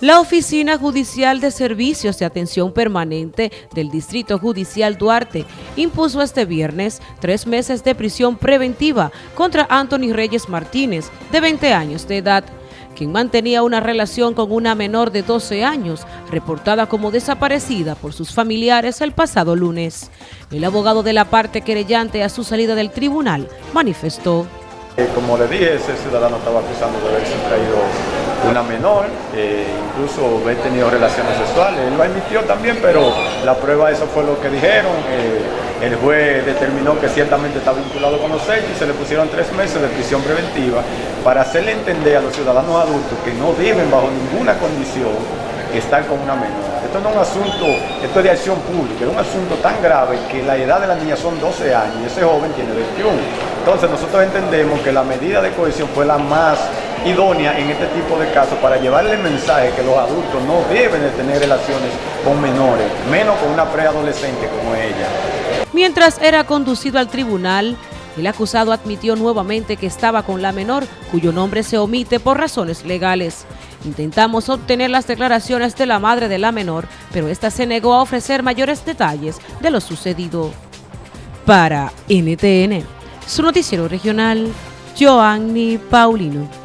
La Oficina Judicial de Servicios de Atención Permanente del Distrito Judicial Duarte impuso este viernes tres meses de prisión preventiva contra Anthony Reyes Martínez, de 20 años de edad, quien mantenía una relación con una menor de 12 años, reportada como desaparecida por sus familiares el pasado lunes. El abogado de la parte querellante a su salida del tribunal manifestó. Eh, como le dije, ese ciudadano estaba acusando de haberse traído una menor, eh, incluso haber tenido relaciones sexuales. Él lo admitió también, pero la prueba eso fue lo que dijeron. Eh, el juez determinó que ciertamente está vinculado con los hechos y se le pusieron tres meses de prisión preventiva para hacerle entender a los ciudadanos adultos que no deben bajo ninguna condición estar con una menor. Esto no es un asunto, esto es de acción pública, es un asunto tan grave que la edad de la niña son 12 años y ese joven tiene 21. Entonces nosotros entendemos que la medida de cohesión fue la más idónea en este tipo de casos para llevarle el mensaje que los adultos no deben de tener relaciones con menores, menos con una preadolescente como ella. Mientras era conducido al tribunal, el acusado admitió nuevamente que estaba con la menor, cuyo nombre se omite por razones legales. Intentamos obtener las declaraciones de la madre de la menor, pero esta se negó a ofrecer mayores detalles de lo sucedido. Para NTN, su noticiero regional, Joanny Paulino.